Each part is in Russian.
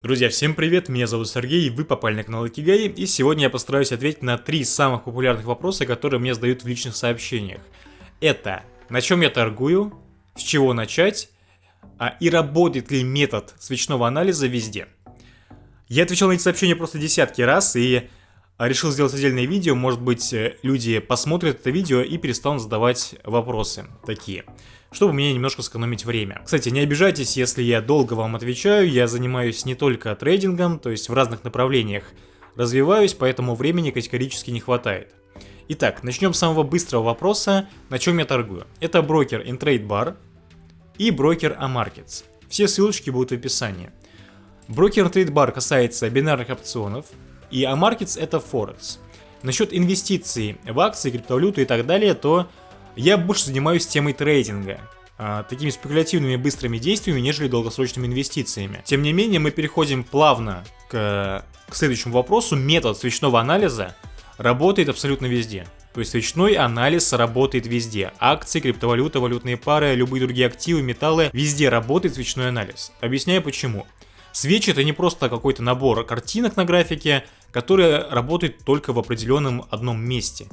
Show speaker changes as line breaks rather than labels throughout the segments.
Друзья, всем привет, меня зовут Сергей, вы попали на канал Икигай, и сегодня я постараюсь ответить на три самых популярных вопроса, которые мне задают в личных сообщениях. Это, на чем я торгую, с чего начать, а, и работает ли метод свечного анализа везде. Я отвечал на эти сообщения просто десятки раз, и а, решил сделать отдельное видео, может быть э, люди посмотрят это видео и перестанут задавать вопросы такие чтобы мне немножко сэкономить время. Кстати, не обижайтесь, если я долго вам отвечаю, я занимаюсь не только трейдингом, то есть в разных направлениях развиваюсь, поэтому времени категорически не хватает. Итак, начнем с самого быстрого вопроса, на чем я торгую. Это брокер InTradeBar и брокер Amarkets. Все ссылочки будут в описании. Брокер InTradeBar касается бинарных опционов, и Amarkets это Форекс. Насчет инвестиций в акции, криптовалюты и так далее, то я больше занимаюсь темой трейдинга, а, такими спекулятивными быстрыми действиями, нежели долгосрочными инвестициями. Тем не менее, мы переходим плавно к, к следующему вопросу. Метод свечного анализа работает абсолютно везде. То есть свечной анализ работает везде. Акции, криптовалюта, валютные пары, любые другие активы, металлы, везде работает свечной анализ. Объясняю почему. Свечи это не просто какой-то набор картинок на графике, которые работают только в определенном одном месте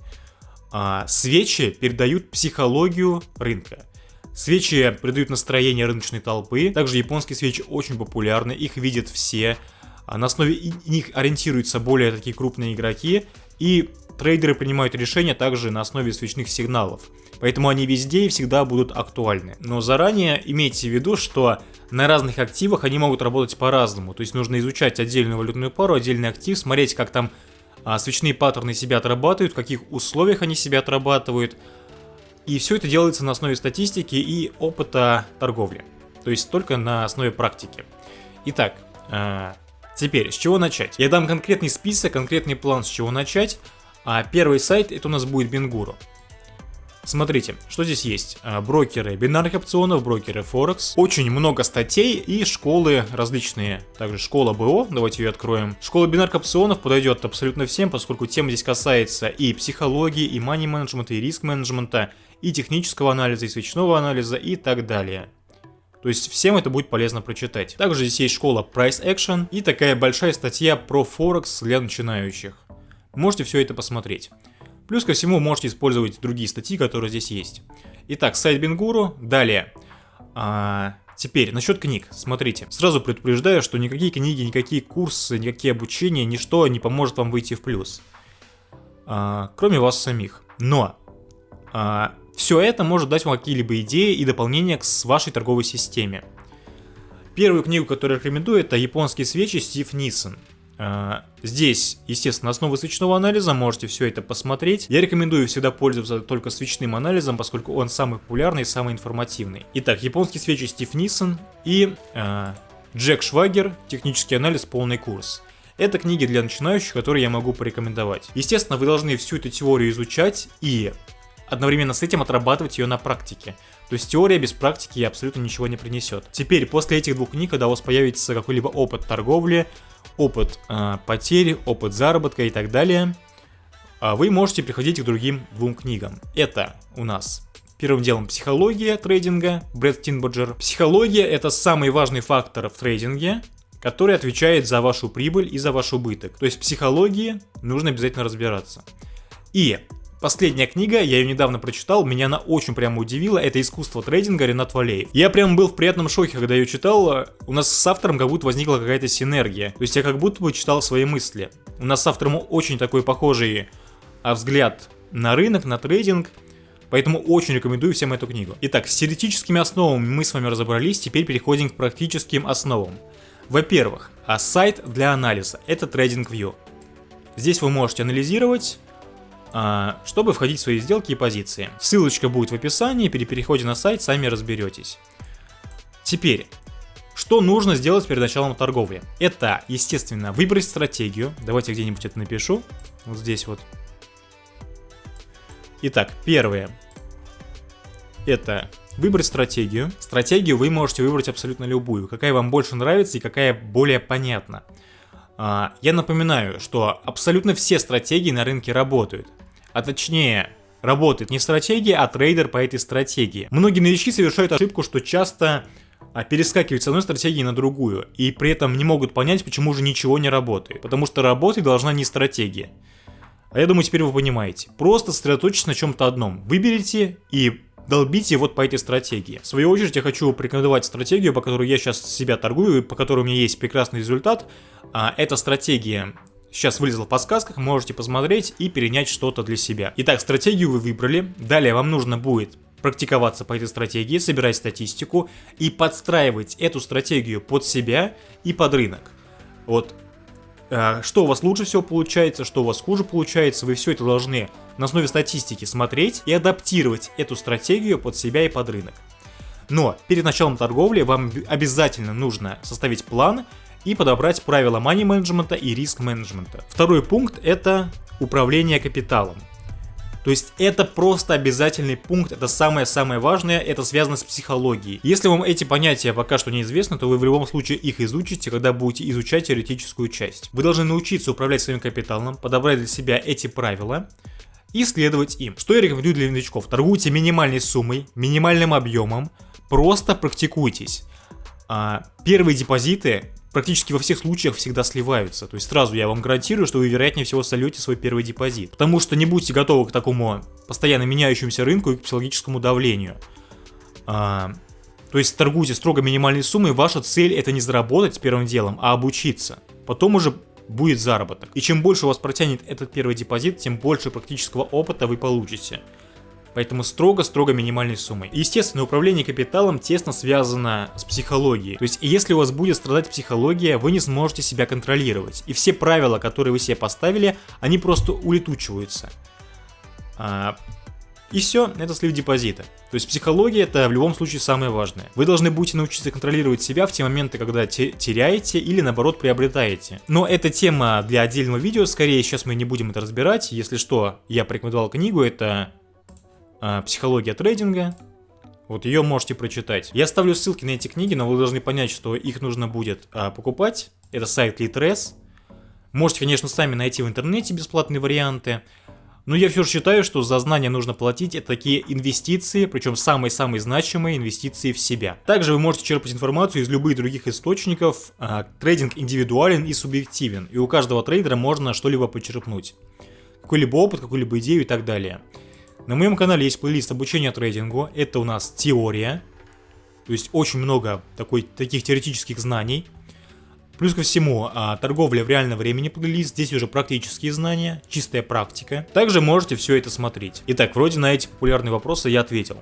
а, свечи передают психологию рынка. Свечи придают настроение рыночной толпы. Также японские свечи очень популярны, их видят все. А на основе них ориентируются более такие крупные игроки. И трейдеры принимают решения также на основе свечных сигналов. Поэтому они везде и всегда будут актуальны. Но заранее имейте в виду, что на разных активах они могут работать по-разному. То есть нужно изучать отдельную валютную пару, отдельный актив, смотреть, как там а, свечные паттерны себя отрабатывают, в каких условиях они себя отрабатывают. И все это делается на основе статистики и опыта торговли. То есть только на основе практики. Итак, э, теперь с чего начать? Я дам конкретный список, конкретный план, с чего начать. А первый сайт это у нас будет Бенгуру. Смотрите, что здесь есть. А, брокеры бинарных опционов, брокеры Форекс. Очень много статей и школы различные. Также школа БО, давайте ее откроем. Школа бинарных опционов подойдет абсолютно всем, поскольку тема здесь касается и психологии, и мани менеджмента, и риск менеджмента, и технического анализа, и свечного анализа, и так далее. То есть всем это будет полезно прочитать. Также здесь есть школа Price Action и такая большая статья про Форекс для начинающих. Можете все это посмотреть. Плюс ко всему можете использовать другие статьи, которые здесь есть. Итак, сайт Бенгуру. Далее. А, теперь, насчет книг. Смотрите, сразу предупреждаю, что никакие книги, никакие курсы, никакие обучения, ничто не поможет вам выйти в плюс. А, кроме вас самих. Но а, все это может дать вам какие-либо идеи и дополнения к вашей торговой системе. Первую книгу, которую рекомендую, это «Японские свечи» Стив Нисон. А, здесь, естественно, основы свечного анализа, можете все это посмотреть. Я рекомендую всегда пользоваться только свечным анализом, поскольку он самый популярный и самый информативный. Итак, японские свечи Стив Нисон и э, Джек Швагер, технический анализ, полный курс. Это книги для начинающих, которые я могу порекомендовать. Естественно, вы должны всю эту теорию изучать и одновременно с этим отрабатывать ее на практике. То есть теория без практики абсолютно ничего не принесет. Теперь, после этих двух книг, когда у вас появится какой-либо опыт торговли, опыт э, потери, опыт заработка и так далее, а вы можете приходить к другим двум книгам. Это у нас первым делом психология трейдинга, Брэд Тинбоджер. Психология это самый важный фактор в трейдинге, который отвечает за вашу прибыль и за ваш убыток. То есть в психологии нужно обязательно разбираться. И Последняя книга, я ее недавно прочитал, меня она очень прямо удивила, это «Искусство трейдинга» Ренат Валеев. Я прям был в приятном шоке, когда ее читал, у нас с автором как будто возникла какая-то синергия, то есть я как будто бы читал свои мысли. У нас с автором очень такой похожий а, взгляд на рынок, на трейдинг, Поэтому очень рекомендую всем эту книгу. Итак, с теоретическими основами мы с вами разобрались, теперь переходим к практическим основам. Во-первых, а сайт для анализа – это TradingView. Здесь вы можете анализировать чтобы входить в свои сделки и позиции. Ссылочка будет в описании, при переходе на сайт сами разберетесь. Теперь, что нужно сделать перед началом торговли? Это, естественно, выбрать стратегию. Давайте где-нибудь это напишу. Вот здесь вот. Итак, первое. Это выбрать стратегию. Стратегию вы можете выбрать абсолютно любую, какая вам больше нравится и какая более понятна. А, я напоминаю, что абсолютно все стратегии на рынке работают а точнее работает не стратегия, а трейдер по этой стратегии. Многие новички совершают ошибку, что часто а перескакивать с одной стратегии на другую, и при этом не могут понять, почему же ничего не работает. Потому что работать должна не стратегия. А я думаю, теперь вы понимаете. Просто сосредоточьтесь на чем-то одном. Выберите и долбите вот по этой стратегии. В свою очередь я хочу порекомендовать стратегию, по которой я сейчас себя торгую, по которой у меня есть прекрасный результат. А, эта стратегия сейчас вылезла в подсказках, можете посмотреть и перенять что-то для себя. Итак, стратегию вы выбрали. Далее вам нужно будет практиковаться по этой стратегии, собирать статистику и подстраивать эту стратегию под себя и под рынок. Вот э, что у вас лучше всего получается, что у вас хуже получается, вы все это должны на основе статистики смотреть и адаптировать эту стратегию под себя и под рынок. Но перед началом торговли вам обязательно нужно составить план и подобрать правила money менеджмента и риск менеджмента. Второй пункт это управление капиталом. То есть это просто обязательный пункт, это самое-самое важное, это связано с психологией. Если вам эти понятия пока что неизвестны, то вы в любом случае их изучите, когда будете изучать теоретическую часть. Вы должны научиться управлять своим капиталом, подобрать для себя эти правила, и следовать им. Что я рекомендую для новичков? Торгуйте минимальной суммой, минимальным объемом, просто практикуйтесь. А, первые депозиты практически во всех случаях всегда сливаются. То есть сразу я вам гарантирую, что вы вероятнее всего сольете свой первый депозит. Потому что не будьте готовы к такому постоянно меняющемуся рынку и к психологическому давлению. А, то есть торгуйте строго минимальной суммой, ваша цель это не заработать первым делом, а обучиться. Потом уже будет заработок. И чем больше у вас протянет этот первый депозит, тем больше практического опыта вы получите. Поэтому строго-строго минимальной суммой. Естественно, управление капиталом тесно связано с психологией. То есть, если у вас будет страдать психология, вы не сможете себя контролировать. И все правила, которые вы себе поставили, они просто улетучиваются. А, и все, это слив депозита. То есть психология это в любом случае самое важное. Вы должны будете научиться контролировать себя в те моменты, когда те теряете или наоборот приобретаете. Но это тема для отдельного видео, скорее сейчас мы не будем это разбирать. Если что, я порекомендовал книгу, это «Психология трейдинга». Вот ее можете прочитать. Я оставлю ссылки на эти книги, но вы должны понять, что их нужно будет а, покупать. Это сайт Litres. Можете, конечно, сами найти в интернете бесплатные варианты. Но я все же считаю, что за знания нужно платить. Это такие инвестиции, причем самые-самые значимые инвестиции в себя. Также вы можете черпать информацию из любых других источников. А, трейдинг индивидуален и субъективен. И у каждого трейдера можно что-либо почерпнуть. Какой-либо опыт, какую-либо идею и так далее. На моем канале есть плейлист обучения трейдингу. Это у нас теория. То есть очень много такой, таких теоретических знаний. Плюс ко всему, а, торговля в реальном времени плейлист, здесь уже практические знания, чистая практика. Также можете все это смотреть. Итак, вроде на эти популярные вопросы я ответил.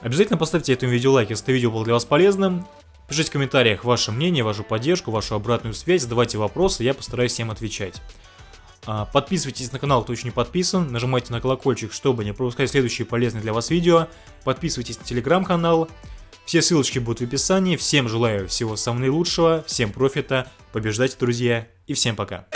Обязательно поставьте этому видео лайк, если это видео было для вас полезным. Пишите в комментариях ваше мнение, вашу поддержку, вашу обратную связь, задавайте вопросы, я постараюсь всем отвечать. А, подписывайтесь на канал, кто еще не подписан, нажимайте на колокольчик, чтобы не пропускать следующие полезные для вас видео. Подписывайтесь на телеграм-канал. Все ссылочки будут в описании. Всем желаю всего самого наилучшего, всем профита, побеждайте, друзья, и всем пока.